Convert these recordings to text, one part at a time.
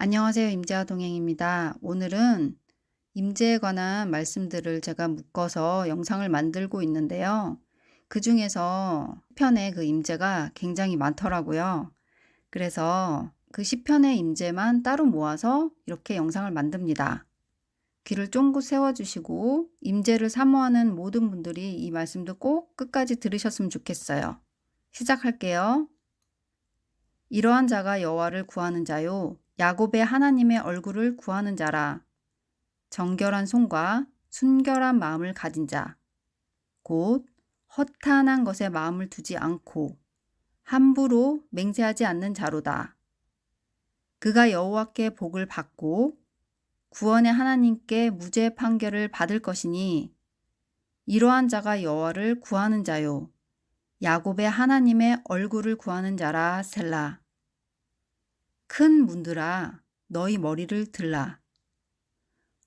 안녕하세요. 임재화 동행입니다. 오늘은 임재에 관한 말씀들을 제가 묶어서 영상을 만들고 있는데요. 그 중에서 시편의 그 임재가 굉장히 많더라고요. 그래서 그 시편의 임재만 따로 모아서 이렇게 영상을 만듭니다. 귀를 쫑긋 세워주시고 임재를 사모하는 모든 분들이 이 말씀도 꼭 끝까지 들으셨으면 좋겠어요. 시작할게요. 이러한 자가 여호와를 구하는 자요 야곱의 하나님의 얼굴을 구하는 자라. 정결한 손과 순결한 마음을 가진 자. 곧 허탄한 것에 마음을 두지 않고 함부로 맹세하지 않는 자로다. 그가 여호와께 복을 받고 구원의 하나님께 무죄 판결을 받을 것이니 이러한 자가 여호와를 구하는 자요 야곱의 하나님의 얼굴을 구하는 자라 셀라. 큰 문들아 너희 머리를 들라.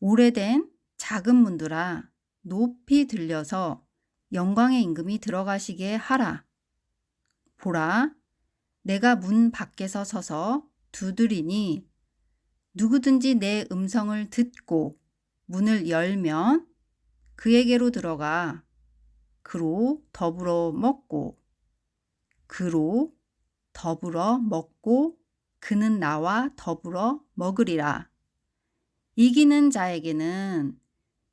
오래된 작은 문들아 높이 들려서 영광의 임금이 들어가시게 하라. 보라, 내가 문 밖에서 서서 두드리니 누구든지 내 음성을 듣고 문을 열면 그에게로 들어가 그로 더불어 먹고 그로 더불어 먹고 그는 나와 더불어 먹으리라. 이기는 자에게는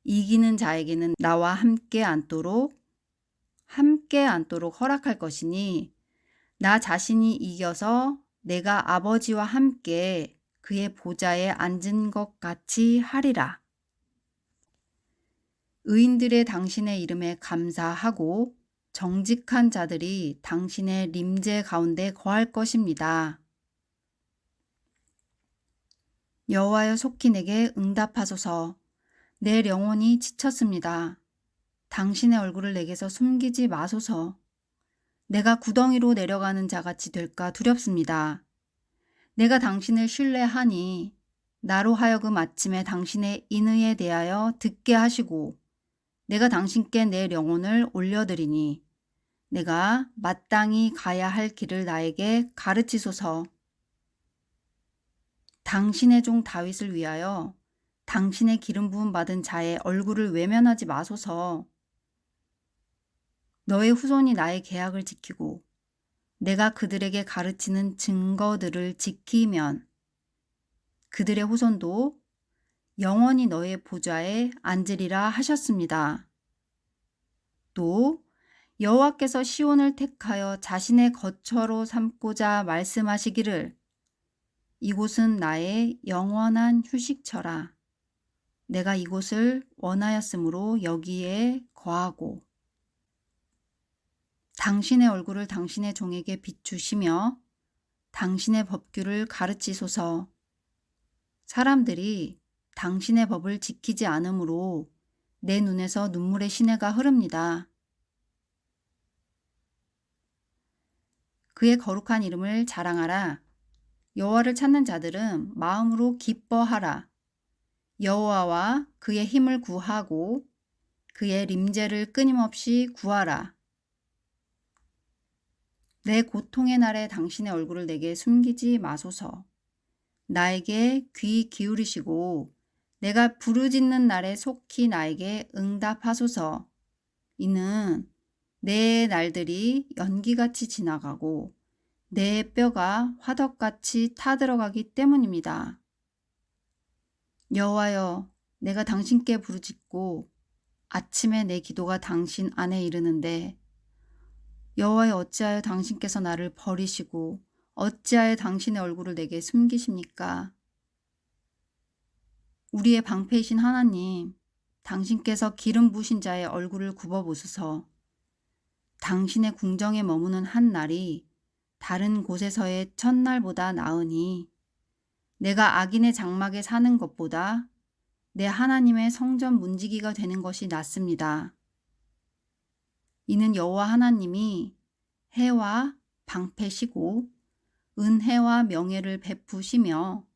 이기는 자에게는 나와 함께 앉도록 함께 앉도록 허락할 것이니 나 자신이 이겨서 내가 아버지와 함께 그의 보좌에 앉은 것 같이 하리라. 의인들의 당신의 이름에 감사하고 정직한 자들이 당신의 림제 가운데 거할 것입니다. 여호와여 속히 내게 응답하소서. 내 영혼이 지쳤습니다. 당신의 얼굴을 내게서 숨기지 마소서. 내가 구덩이로 내려가는 자같이 될까 두렵습니다. 내가 당신을 신뢰하니 나로 하여금 아침에 당신의 인의에 대하여 듣게 하시고 내가 당신께 내 영혼을 올려드리니 내가 마땅히 가야 할 길을 나에게 가르치소서. 당신의 종 다윗을 위하여 당신의 기름 부음 받은 자의 얼굴을 외면하지 마소서. 너의 후손이 나의 계약을 지키고 내가 그들에게 가르치는 증거들을 지키면 그들의 후손도 영원히 너의 보좌에 앉으리라 하셨습니다. 또 여호와께서 시온을 택하여 자신의 거처로 삼고자 말씀하시기를 이곳은 나의 영원한 휴식처라. 내가 이곳을 원하였으므로 여기에 거하고 당신의 얼굴을 당신의 종에게 비추시며 당신의 법규를 가르치소서. 사람들이 당신의 법을 지키지 않으므로 내 눈에서 눈물의 시내가 흐릅니다. 그의 거룩한 이름을 자랑하라. 여호와를 찾는 자들은 마음으로 기뻐하라. 여호와와 그의 힘을 구하고 그의 림제를 끊임없이 구하라. 내 고통의 날에 당신의 얼굴을 내게 숨기지 마소서. 나에게 귀 기울이시고 내가 부르짖는 날에 속히 나에게 응답하소서. 이는 내 날들이 연기같이 지나가고 내 뼈가 화덕같이 타들어가기 때문입니다. 여호와여 내가 당신께 부르짖고 아침에 내 기도가 당신 안에 이르는데 여호와여 어찌하여 당신께서 나를 버리시고 어찌하여 당신의 얼굴을 내게 숨기십니까? 우리의 방패이신 하나님 당신께서 기름 부신 자의 얼굴을 굽어보소서 당신의 궁정에 머무는 한 날이 다른 곳에서의 첫날보다 나으니 내가 악인의 장막에 사는 것보다 내 하나님의 성전 문지기가 되는 것이 낫습니다. 이는 여호와 하나님이 해와 방패시고 은혜와 명예를 베푸시며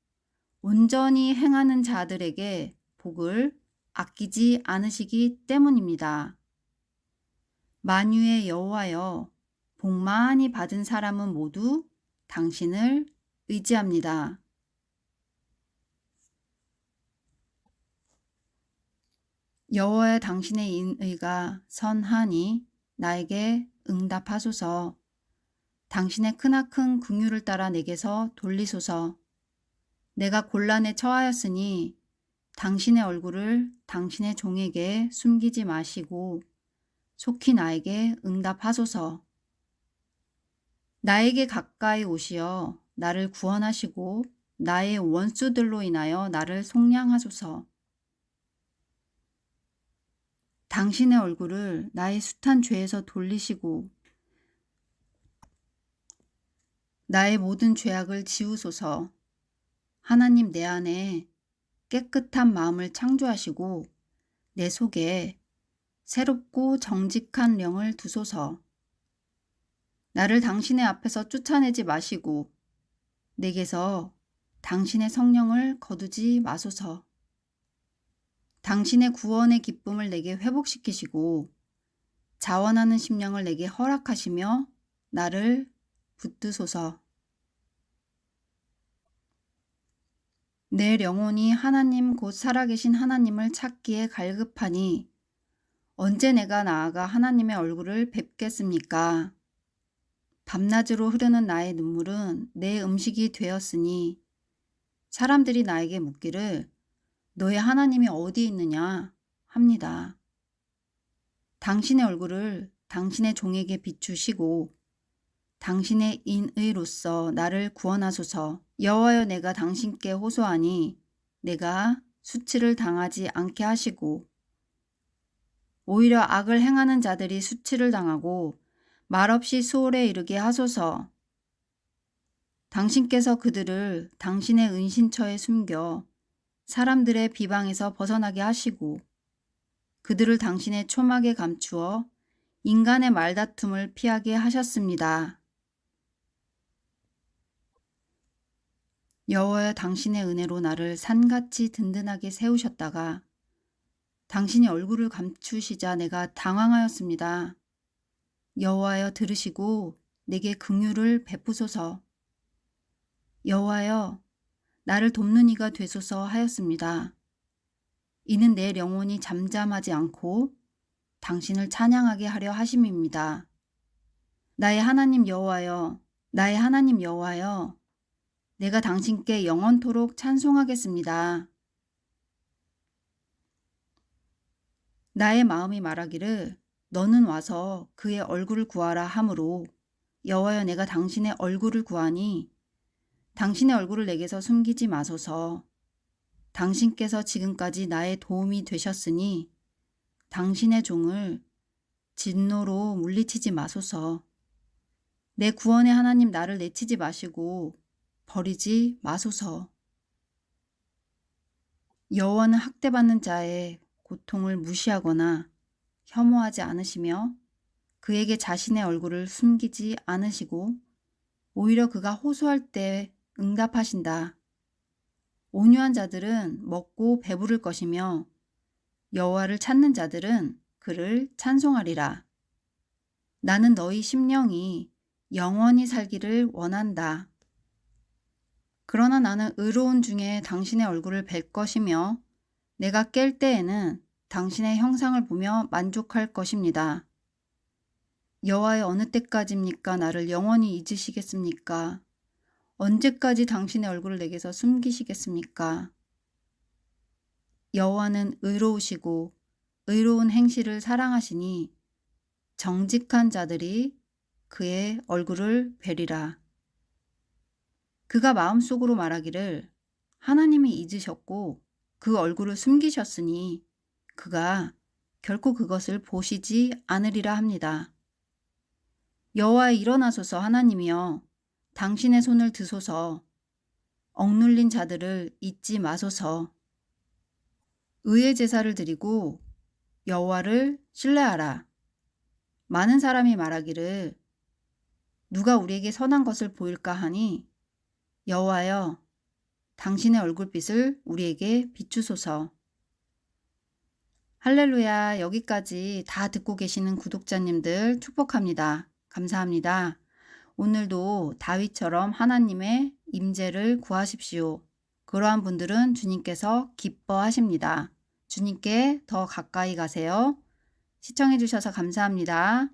온전히 행하는 자들에게 복을 아끼지 않으시기 때문입니다. 만유의 여호와여 복 많이 받은 사람은 모두 당신을 의지합니다. 여호와의 당신의 인의가 선하니 나에게 응답하소서. 당신의 크나큰 긍휼을 따라 내게서 돌리소서. 내가 곤란에 처하였으니 당신의 얼굴을 당신의 종에게 숨기지 마시고 속히 나에게 응답하소서. 나에게 가까이 오시어 나를 구원하시고 나의 원수들로 인하여 나를 속량하소서. 당신의 얼굴을 나의 숱한 죄에서 돌리시고 나의 모든 죄악을 지우소서. 하나님 내 안에 깨끗한 마음을 창조하시고 내 속에 새롭고 정직한 영을 두소서. 나를 당신의 앞에서 쫓아내지 마시고 내게서 당신의 성령을 거두지 마소서. 당신의 구원의 기쁨을 내게 회복시키시고 자원하는 심령을 내게 허락하시며 나를 붙드소서. 내 영혼이 하나님 곧 살아계신 하나님을 찾기에 갈급하니 언제 내가 나아가 하나님의 얼굴을 뵙겠습니까? 밤낮으로 흐르는 나의 눈물은 내 음식이 되었으니 사람들이 나에게 묻기를 너의 하나님이 어디 있느냐 합니다. 당신의 얼굴을 당신의 종에게 비추시고 당신의 인의로서 나를 구원하소서 여호와여 내가 당신께 호소하니 내가 수치를 당하지 않게 하시고 오히려 악을 행하는 자들이 수치를 당하고 말없이 수월에 이르게 하소서 당신께서 그들을 당신의 은신처에 숨겨 사람들의 비방에서 벗어나게 하시고 그들을 당신의 초막에 감추어 인간의 말다툼을 피하게 하셨습니다. 여호와여 당신의 은혜로 나를 산같이 든든하게 세우셨다가 당신이 얼굴을 감추시자 내가 당황하였습니다. 여호와여 들으시고 내게 긍휼을 베푸소서. 여호와여 나를 돕는 이가 되소서 하였습니다. 이는 내 영혼이 잠잠하지 않고 당신을 찬양하게 하려 하심입니다. 나의 하나님 여호와여 나의 하나님 여호와여 내가 당신께 영원토록 찬송하겠습니다. 나의 마음이 말하기를 너는 와서 그의 얼굴을 구하라 하므로 여호와여 내가 당신의 얼굴을 구하니 당신의 얼굴을 내게서 숨기지 마소서. 당신께서 지금까지 나의 도움이 되셨으니 당신의 종을 진노로 물리치지 마소서. 내 구원의 하나님 나를 내치지 마시고 버리지 마소서. 여호와는 학대받는 자의 고통을 무시하거나 혐오하지 않으시며 그에게 자신의 얼굴을 숨기지 않으시고 오히려 그가 호소할 때 응답하신다. 온유한 자들은 먹고 배부를 것이며 여호와를 찾는 자들은 그를 찬송하리라. 나는 너희 심령이 영원히 살기를 원한다. 그러나 나는 의로운 중에 당신의 얼굴을 뵐 것이며 내가 깰 때에는 당신의 형상을 보며 만족할 것입니다. 여호와의 어느 때까지입니까? 나를 영원히 잊으시겠습니까? 언제까지 당신의 얼굴을 내게서 숨기시겠습니까? 여호와는 의로우시고 의로운 행실을 사랑하시니 정직한 자들이 그의 얼굴을 뵈리라. 그가 마음속으로 말하기를 하나님이 잊으셨고 그 얼굴을 숨기셨으니 그가 결코 그것을 보시지 않으리라 합니다. 여호와 일어나소서 하나님이여 당신의 손을 드소서 억눌린 자들을 잊지 마소서 의의 제사를 드리고 여호와를 신뢰하라. 많은 사람이 말하기를 누가 우리에게 선한 것을 보일까 하니 여호와여 당신의 얼굴빛을 우리에게 비추소서. 할렐루야 여기까지 다 듣고 계시는 구독자님들 축복합니다. 감사합니다. 오늘도 다윗처럼 하나님의 임재를 구하십시오. 그러한 분들은 주님께서 기뻐하십니다. 주님께 더 가까이 가세요. 시청해 주셔서 감사합니다.